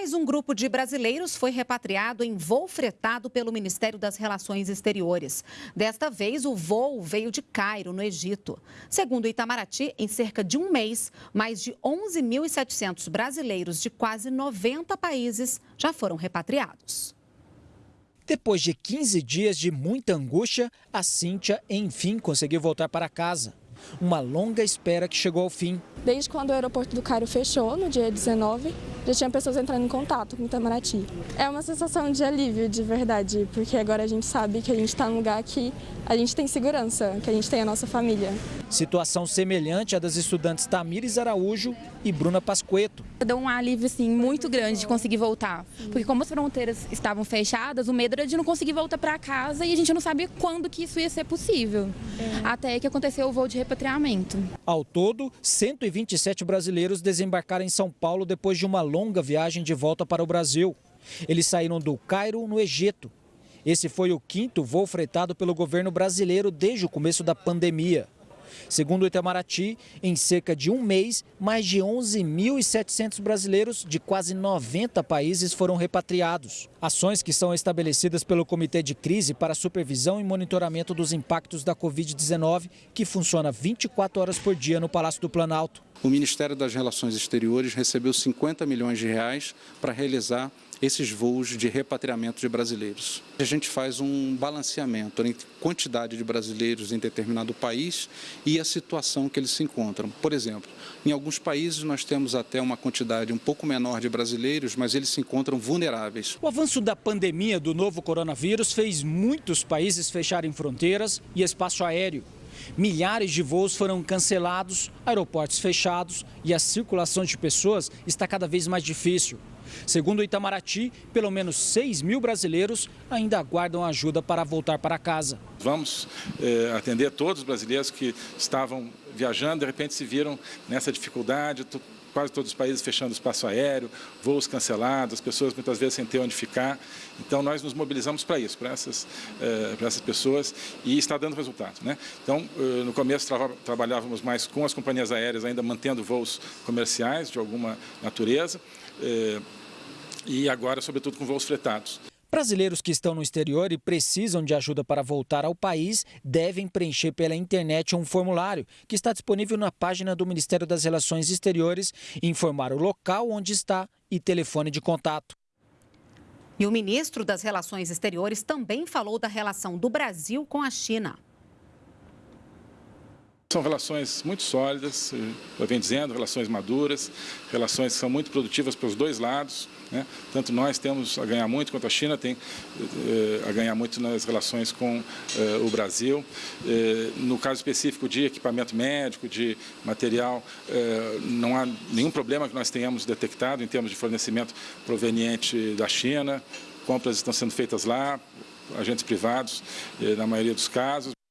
Mais um grupo de brasileiros foi repatriado em voo fretado pelo Ministério das Relações Exteriores. Desta vez, o voo veio de Cairo, no Egito. Segundo Itamaraty, em cerca de um mês, mais de 11.700 brasileiros de quase 90 países já foram repatriados. Depois de 15 dias de muita angústia, a Cíntia enfim conseguiu voltar para casa. Uma longa espera que chegou ao fim. Desde quando o aeroporto do Cairo fechou, no dia 19, já tinha pessoas entrando em contato com Itamaraty. É uma sensação de alívio, de verdade, porque agora a gente sabe que a gente está num lugar que a gente tem segurança, que a gente tem a nossa família. Situação semelhante à das estudantes Tamires Araújo e Bruna Pasqueto. Deu um alívio assim, muito grande de conseguir voltar, porque como as fronteiras estavam fechadas, o medo era de não conseguir voltar para casa e a gente não sabia quando que isso ia ser possível. É. Até que aconteceu o voo de repatriamento. Ao todo, 127 brasileiros desembarcaram em São Paulo depois de uma longa viagem de volta para o Brasil. Eles saíram do Cairo, no Egito. Esse foi o quinto voo fretado pelo governo brasileiro desde o começo da pandemia. Segundo o Itamaraty, em cerca de um mês, mais de 11.700 brasileiros de quase 90 países foram repatriados. Ações que são estabelecidas pelo Comitê de Crise para Supervisão e Monitoramento dos Impactos da Covid-19, que funciona 24 horas por dia no Palácio do Planalto. O Ministério das Relações Exteriores recebeu 50 milhões de reais para realizar esses voos de repatriamento de brasileiros. A gente faz um balanceamento entre quantidade de brasileiros em determinado país e a situação que eles se encontram. Por exemplo, em alguns países nós temos até uma quantidade um pouco menor de brasileiros, mas eles se encontram vulneráveis. O avanço da pandemia do novo coronavírus fez muitos países fecharem fronteiras e espaço aéreo. Milhares de voos foram cancelados, aeroportos fechados e a circulação de pessoas está cada vez mais difícil. Segundo o Itamaraty, pelo menos 6 mil brasileiros ainda aguardam ajuda para voltar para casa. Vamos eh, atender todos os brasileiros que estavam viajando, de repente se viram nessa dificuldade, quase todos os países fechando espaço aéreo, voos cancelados, as pessoas muitas vezes sem ter onde ficar. Então, nós nos mobilizamos para isso, para essas, eh, para essas pessoas e está dando resultado. Né? Então, eh, no começo tra trabalhávamos mais com as companhias aéreas, ainda mantendo voos comerciais de alguma natureza, eh, e agora, sobretudo, com voos fretados. Brasileiros que estão no exterior e precisam de ajuda para voltar ao país devem preencher pela internet um formulário que está disponível na página do Ministério das Relações Exteriores, informar o local onde está e telefone de contato. E o ministro das Relações Exteriores também falou da relação do Brasil com a China. São relações muito sólidas, eu venho dizendo, relações maduras, relações que são muito produtivas para os dois lados. Né? Tanto nós temos a ganhar muito, quanto a China tem eh, a ganhar muito nas relações com eh, o Brasil. Eh, no caso específico de equipamento médico, de material, não há nenhum problema que nós tenhamos detectado em termos de fornecimento proveniente da China. Compras estão sendo feitas lá, agentes privados, na maioria dos casos.